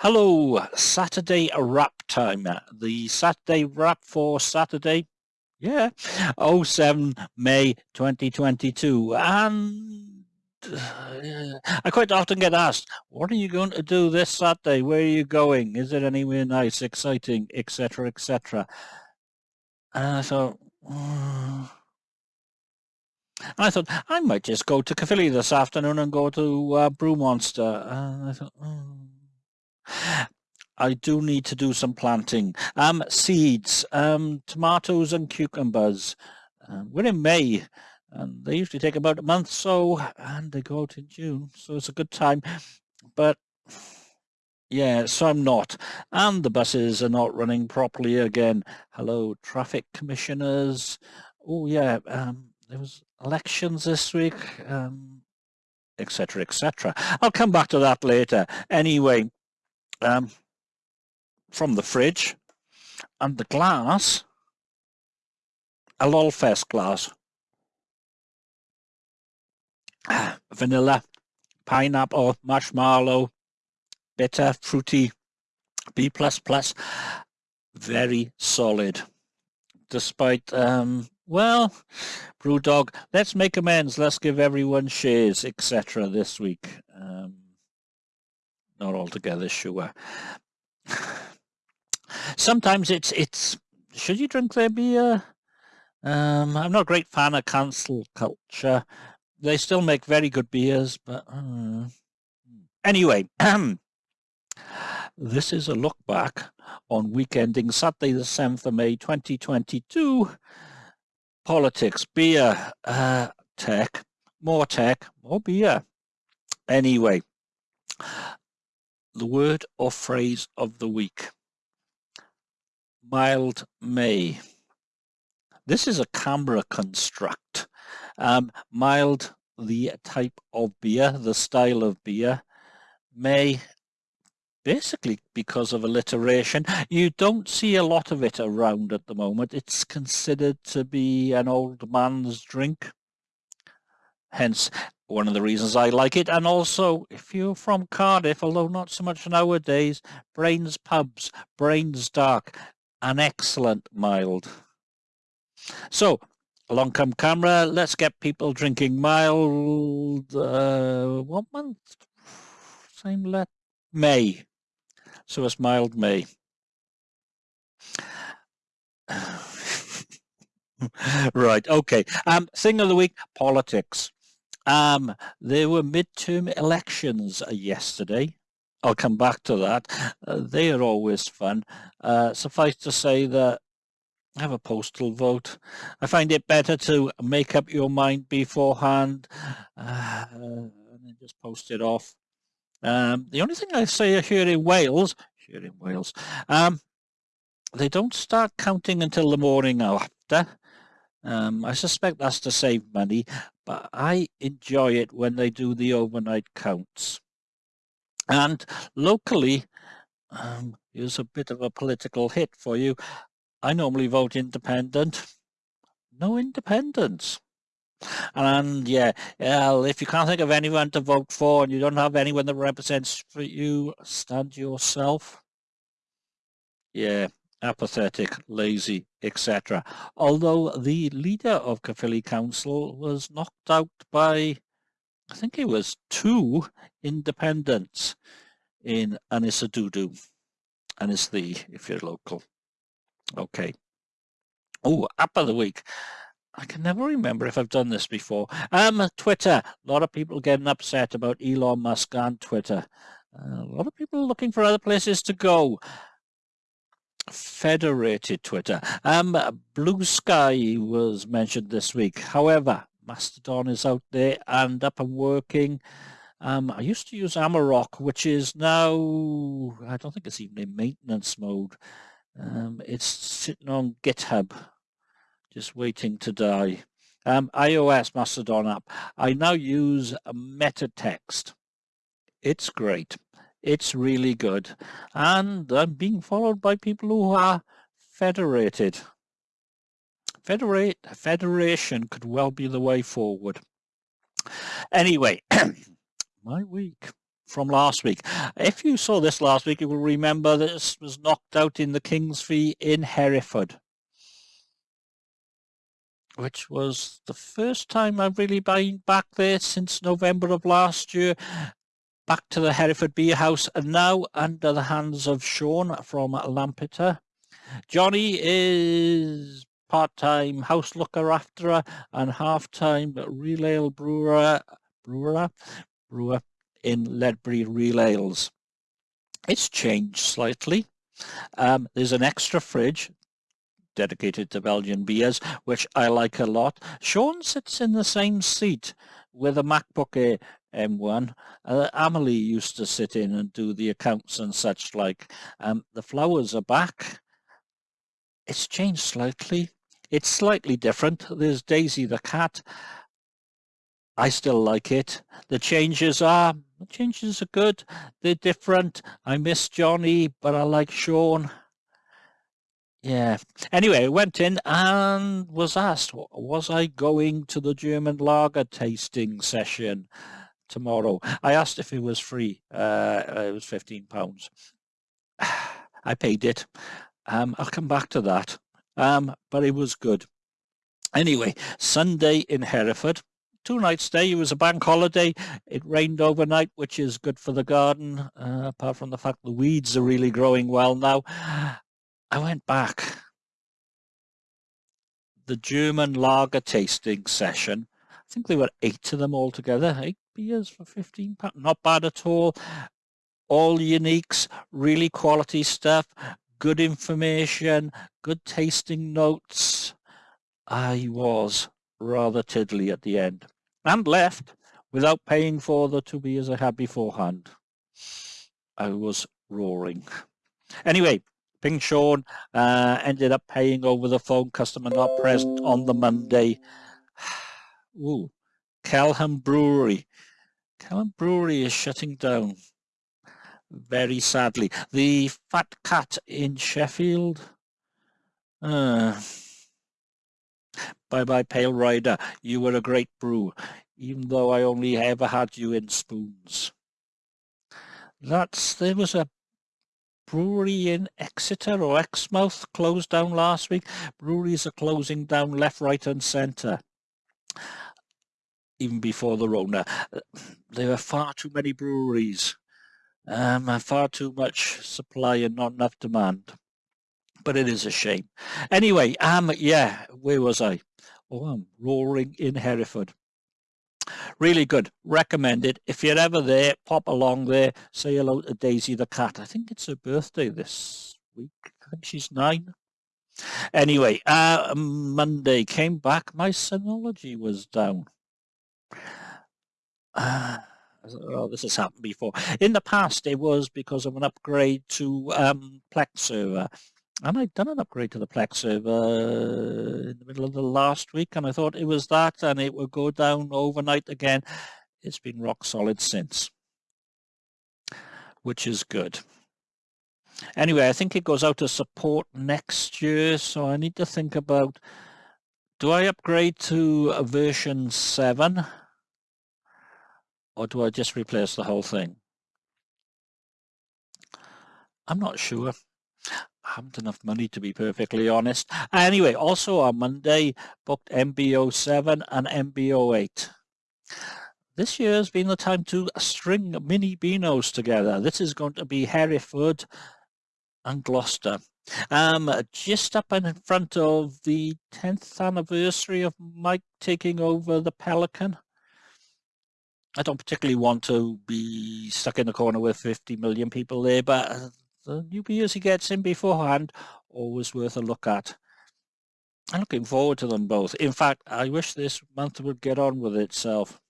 Hello, Saturday wrap time. The Saturday wrap for Saturday, yeah, 07 May 2022. And uh, I quite often get asked, what are you going to do this Saturday? Where are you going? Is it anywhere nice, exciting, etc., etc.? And I thought, mm. I thought I might just go to Caerphilly this afternoon and go to uh, Brew Monster. And I thought, mm. I do need to do some planting. Um, seeds, um, tomatoes and cucumbers. Uh, we're in May and they usually take about a month so and they go out in June so it's a good time. But yeah so I'm not. And the buses are not running properly again. Hello traffic commissioners. Oh yeah um, there was elections this week um, etc etc I'll come back to that later. Anyway um, from the fridge and the glass a Lolfest glass vanilla pineapple marshmallow bitter fruity B++ plus very solid. Despite um, well Brewdog let's make amends let's give everyone shares etc this week not altogether sure. Sometimes it's it's should you drink their beer? Um, I'm not a great fan of cancel culture. They still make very good beers but uh, anyway this is a look back on week ending Saturday the 7th of May 2022 politics beer uh, tech more tech more beer. Anyway the word or phrase of the week. Mild May. This is a CAMRA construct. Um, mild, the type of beer, the style of beer. May, basically because of alliteration. You don't see a lot of it around at the moment. It's considered to be an old man's drink. Hence, one of the reasons I like it. And also, if you're from Cardiff, although not so much nowadays, Brains Pubs, Brains Dark, an excellent mild. So, along come CAMRA, let's get people drinking mild, uh, what month? Same let May. So it's mild May. right, okay. Um, thing of the week, politics. Um, there were midterm elections uh, yesterday. I'll come back to that. Uh, they are always fun. Uh, suffice to say that I have a postal vote. I find it better to make up your mind beforehand uh, and then just post it off. Um, the only thing I say here in Wales, here in Wales, um, they don't start counting until the morning after. Um, I suspect that's to save money, but I enjoy it when they do the overnight counts. And locally, um, here's a bit of a political hit for you. I normally vote independent. No independence. And yeah, well, if you can't think of anyone to vote for and you don't have anyone that represents for you, stand yourself. Yeah, apathetic, lazy, etc. Although the leader of Caerphilly Council was knocked out by, I think it was two independents in Anisadudu. Ynysddu, if you're local. Okay. Oh, app of the week. I can never remember if I've done this before. Um, Twitter. A lot of people getting upset about Elon Musk and Twitter. Uh, a lot of people looking for other places to go federated Twitter. Um, Blue Sky was mentioned this week. However, Mastodon is out there and up and working. Um, I used to use Amaroq, which is now, I don't think it's even in maintenance mode. Um, it's sitting on GitHub, just waiting to die. Um, iOS Mastodon app. I now use MetaText. It's great. It's really good. And I'm being followed by people who are federated. Federate, federation could well be the way forward. Anyway, my week. from last week. If you saw this last week, you will remember this was knocked out in the King's Fee in Hereford, which was the first time I've really been back there since November of last year. Back to the Hereford Beer House and now under the hands of Sean from Lampeter. Johnny is part-time house looker after and half-time real ale brewer, brewer, brewer in Ledbury Real Ales. It's changed slightly. Um, there's an extra fridge dedicated to Belgian beers, which I like a lot. Sean sits in the same seat with a MacBook Air M1. Uh, Amelie used to sit in and do the accounts and such like. Um, the flowers are back. It's changed slightly. It's slightly different. There's Daisy the cat. I still like it. The changes are, the changes are good. They're different. I miss Johnny, but I like Sean. Yeah. Anyway, went in and was asked, was I going to the German lager tasting session tomorrow? I asked if it was free. Uh, it was 15 pounds. I paid it. Um, I'll come back to that. Um, but it was good. Anyway, Sunday in Hereford, two nights stay. It was a bank holiday. It rained overnight, which is good for the garden, uh, apart from the fact the weeds are really growing well now. I went back. The German lager tasting session. I think there were eight of them altogether. Eight beers for 15 pounds. Not bad at all. All uniques, really quality stuff, good information, good tasting notes. I was rather tiddly at the end and left without paying for the two beers I had beforehand. I was roaring. Anyway, Ping Sean uh, ended up paying over the phone, customer not present on the Monday. Ooh, Kelham Brewery. Kelham Brewery is shutting down very sadly. The Fat Cat in Sheffield. Uh, bye bye, Pale Rider. You were a great brew, even though I only ever had you in spoons. That's there was a brewery in Exeter or Exmouth closed down last week. Breweries are closing down left, right, and centre. Even before the Rona, there are far too many breweries um, far too much supply and not enough demand. But it is a shame. Anyway, um, yeah, where was I? Oh, I'm roaring in Hereford. Really good. Recommend it. If you're ever there, pop along there. Say hello to Daisy the cat. I think it's her birthday this week. I think she's nine. Anyway, uh, Monday came back. My Synology was down. Uh, oh, this has happened before. In the past, it was because of an upgrade to um, Plex server. And I'd done an upgrade to the Plex server in the middle of the last week, and I thought it was that, and it would go down overnight again. It's been rock solid since, which is good. Anyway, I think it goes out of support next year, so I need to think about, do I upgrade to version 7? or do I just replace the whole thing? I'm not sure. I haven't enough money to be perfectly honest. Anyway, also on Monday, booked MBO 7 and MBO 8. This year has been the time to string mini Beanos together. This is going to be Hereford and Gloucester. Um, just up in front of the 10th anniversary of Mike taking over the Pelican. I don't particularly want to be stuck in the corner with 50 million people there, but uh, the new beers he gets in beforehand, always worth a look at. I'm looking forward to them both. In fact, I wish this month would get on with itself.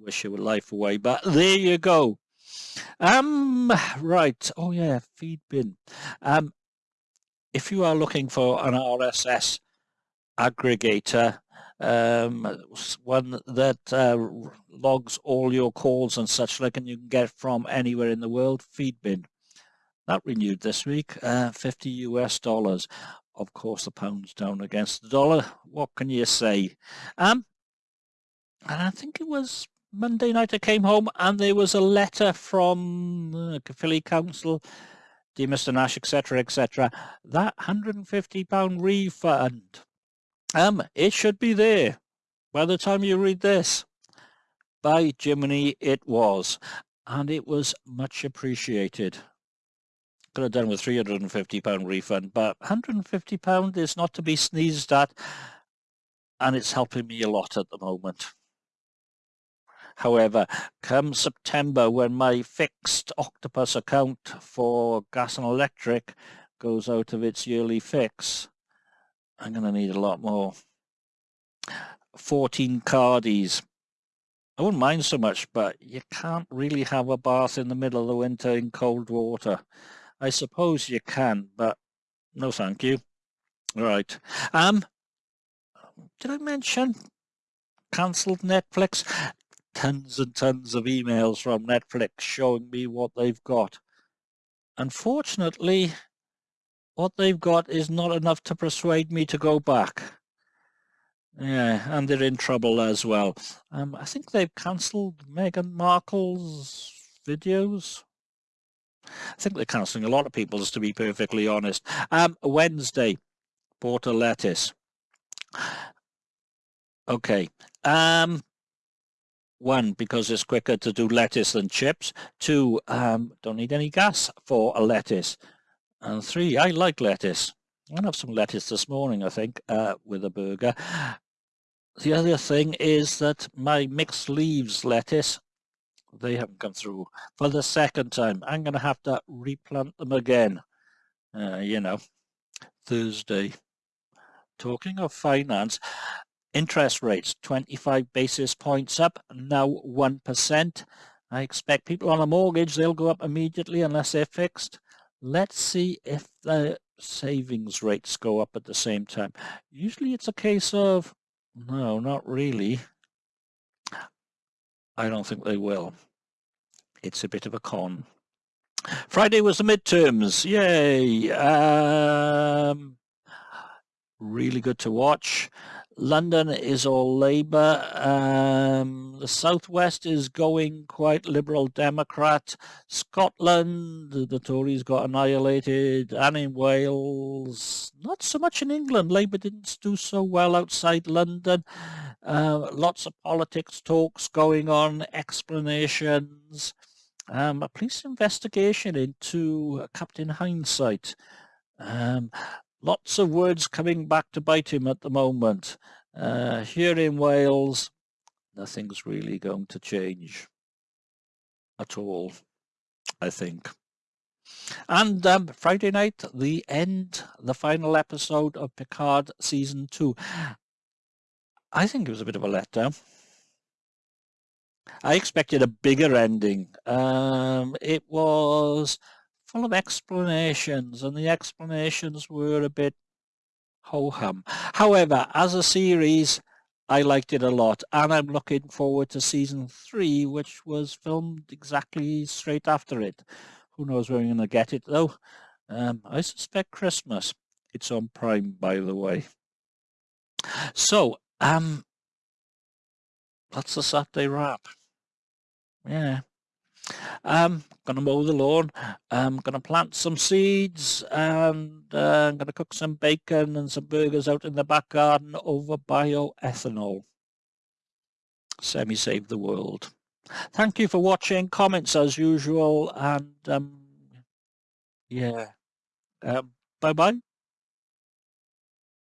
Wish your life away, but there you go. Um, right. Oh yeah, Feedbin. Um, if you are looking for an RSS aggregator, um, one that uh, logs all your calls and such like and you can get from anywhere in the world feedbin that renewed this week uh, 50 US dollars of course the pound's down against the dollar what can you say um and I think it was Monday night I came home and there was a letter from uh, Philly Council, dear Mr Nash, etc, etc. That £150 refund, um, it should be there by the time you read this. By Jiminy it was, and it was much appreciated. Could have done with £350 refund, but £150 is not to be sneezed at, and it's helping me a lot at the moment. However, come September, when my fixed Octopus account for gas and electric goes out of its yearly fix, I'm going to need a lot more. 14 cardies. I wouldn't mind so much, but you can't really have a bath in the middle of the winter in cold water. I suppose you can, but no thank you. Right. Um, did I mention cancelled Netflix? Tons and tons of emails from Netflix showing me what they've got. Unfortunately, what they've got is not enough to persuade me to go back. Yeah, and they're in trouble as well. Um, I think they've cancelled Meghan Markle's videos. I think they're cancelling a lot of people's, to be perfectly honest. Um, Wednesday, Porter lettuce. Okay. Um, one, because it's quicker to do lettuce than chips. Two, um, don't need any gas for a lettuce. And three, I like lettuce. Gonna have some lettuce this morning, I think, uh, with a burger. The other thing is that my mixed leaves lettuce, they haven't come through for the second time. I'm going to have to replant them again, uh, you know, Thursday. Talking of finance, interest rates 25 basis points up, now 1%. I expect people on a mortgage, they'll go up immediately unless they're fixed. Let's see if the savings rates go up at the same time. Usually it's a case of no, not really. I don't think they will. It's a bit of a con. Friday was the midterms. Yay! Um, really good to watch. London is all Labour. Um, the Southwest is going quite Liberal Democrat. Scotland, the Tories got annihilated. And in Wales, not so much in England. Labour didn't do so well outside London. Uh, lots of politics talks going on, explanations. Um, a police investigation into Captain Hindsight. Um, lots of words coming back to bite him at the moment. Uh, here in Wales, nothing's really going to change at all, I think. And um, Friday night, the end, the final episode of Picard Season 2. I think it was a bit of a letdown. I expected a bigger ending. Um, it was full of explanations and the explanations were a bit ho-hum. However, as a series, I liked it a lot and I'm looking forward to season three, which was filmed exactly straight after it. Who knows when we're going to get it though. Um, I suspect Christmas. It's on Prime, by the way. So, um, that's the Saturday wrap. Yeah. Um, gonna mow the lawn. I'm gonna plant some seeds and uh, I'm gonna cook some bacon and some burgers out in the back garden over bioethanol. Semi save the world. Thank you for watching. Comments as usual and um, yeah. Um, bye bye.